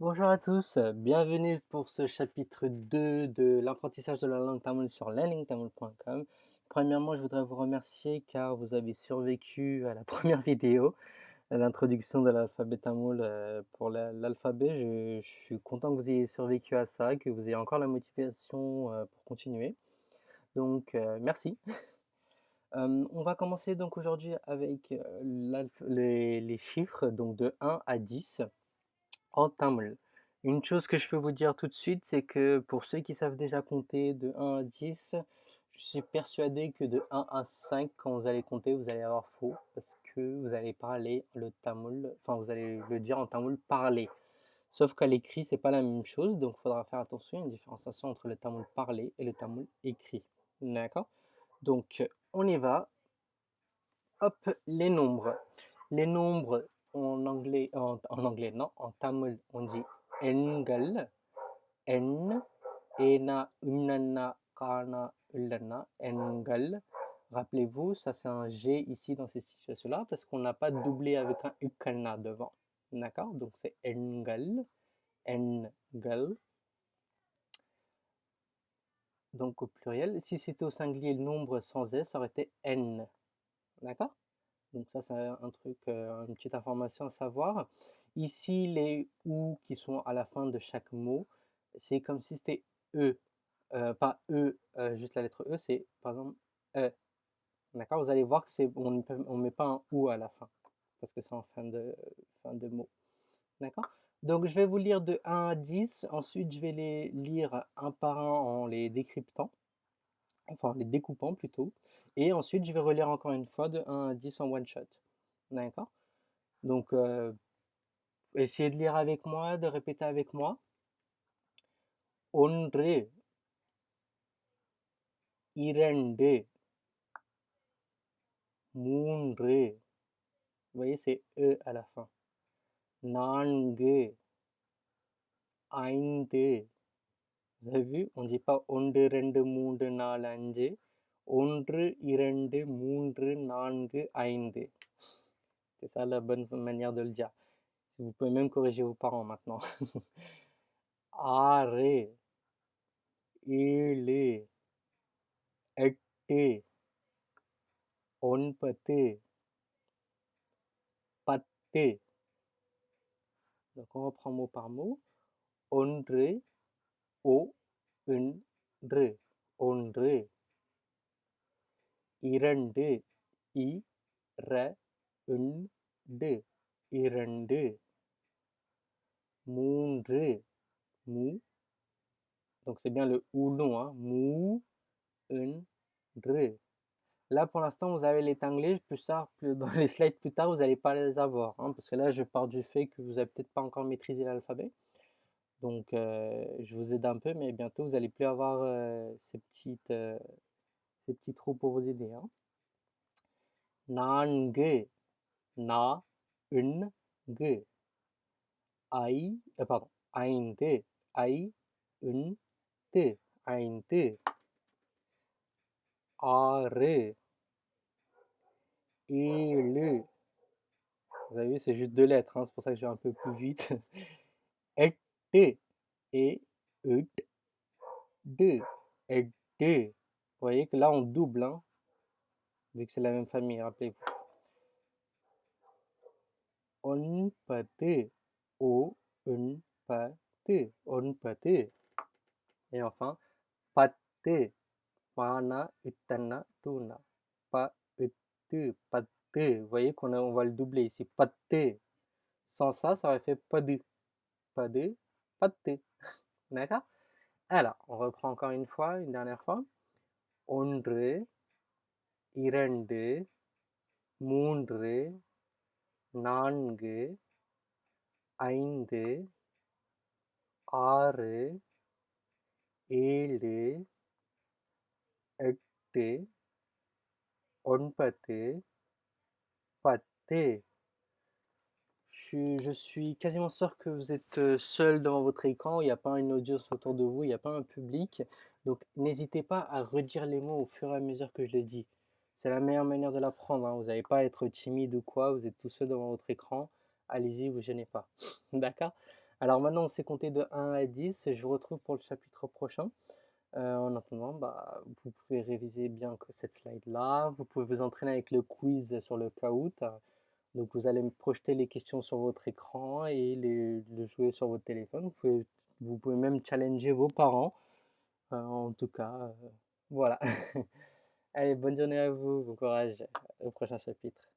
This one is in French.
Bonjour à tous, bienvenue pour ce chapitre 2 de l'apprentissage de la langue tamoul sur learningtamoul.com. Premièrement, je voudrais vous remercier car vous avez survécu à la première vidéo, l'introduction de l'alphabet tamoul euh, pour l'alphabet. Je, suis content que vous ayez survécu à ça, que vous ayez encore la motivation euh, pour continuer. Donc, euh, merci. on va commencer donc aujourd'hui avec les, les chiffres, donc de 1 à 10 en tamil. Une chose que je peux vous dire tout de suite, c'est que pour ceux qui savent déjà compter de 1 à 10, je suis persuadé que de 1 à 5, quand vous allez compter, vous allez avoir faux, parce que vous allez parler le tamoul, enfin vous allez le dire en tamoul parler. Sauf qu'à l'écrit, c'est pas la même chose, donc il faudra faire attention, il une différenciation entre le tamoul parlé et le tamoul écrit. D'accord? Donc, on y va. Hop, les nombres. Les nombres, en anglais, en, anglais non, en tamil on dit engal, en, ena, unana, kana, ulana, engal. Rappelez-vous, ça c'est un G ici dans cette situation-là parce qu'on n'a pas doublé avec un ukana devant. D'accord? Donc c'est engal, engal. Donc au pluriel. Si c'était au singulier le nombre sans S, ça aurait été n. D'accord? Donc ça, c'est un truc, euh, une petite information à savoir. Ici, les OU qui sont à la fin de chaque mot, c'est comme si c'était E. Euh, pas E, euh, juste la lettre E, c'est par exemple E. D'accord Vous allez voir que c'est on ne met pas un OU à la fin, parce que c'est en fin de, fin de mot. D'accord? Donc je vais vous lire de 1 à 10, ensuite je vais les lire un par un en les décryptant enfin les découpant plutôt. Et ensuite, je vais relire encore une fois de 1 à 10 en one shot. D'accord? Donc, euh, essayez de lire avec moi, de répéter avec moi. Onre, irende, moonre. Vous voyez, c'est E à la fin. Nange, ainde. Vous avez vu, on ne dit pas 1, 2, 3, 4, 5. 1, 2, 3, 4, 5. C'est ça la bonne manière de le dire. Vous pouvez même corriger vos parents maintenant. Are, ele, ette, onpate, patte. Donc on reprend mot par mot. Ondre, O ஒன்று ஒன்று இரண்டு இரண்டு இரண்டு மூன்று மூ donc c'est bien le ou long hein mou Là, pour l'instant, vous avez les anglais. Plus tard, plus, dans les slides plus tard, vous n'allez pas les avoir. Hein, parce que là, je pars du fait que vous n'avez peut-être pas encore maîtrisé l'alphabet. Donc, euh, je vous aide un peu, mais bientôt, vous n'allez plus avoir euh, ces, petites, euh, ces petits trous pour vous aider. Na, un, ge. Pardon, ein, te, un, te, te. Are, et. Vous avez vu, c'est juste deux lettres, hein, c'est pour ça que je vais un peu plus vite. T et E D et. Vous voyez que là on double, hein, vu que c'est la même famille, rappelez-vous. On peut O un peut on peut et enfin patte pana itana tuna. Pa itu patte vous voyez qu'on on va le doubler ici. Patte sans ça ça aurait fait pas de pas de pas de பத்து D'accord Alors, on reprend encore une fois, une dernière fois. ஒன்று இரண்டு மூன்று நான்கு ஐந்து ஆறு ஏழு எட்டு ஒன்பது பத்து je suis quasiment sûr que vous êtes seul devant votre écran, il n'y a pas une audience autour de vous, il n'y a pas un public. Donc n'hésitez pas à redire les mots au fur et à mesure que je les dis. C'est la meilleure manière de l'apprendre, hein. vous n'allez pas être timide ou quoi, vous êtes tout seul devant votre écran. Allez-y, vous gênez pas. D'accord? Alors maintenant, on s'est compté de 1 à 10. Je vous retrouve pour le chapitre prochain. En attendant, bah, vous pouvez réviser bien cette slide-là. Vous pouvez vous entraîner avec le quiz sur le Kahoot. Donc vous allez me projeter les questions sur votre écran et les, le jouer sur votre téléphone. Vous pouvez, vous pouvez même challenger vos parents. Euh, en tout cas, euh, voilà. Allez, bonne journée à vous, bon courage au prochain chapitre.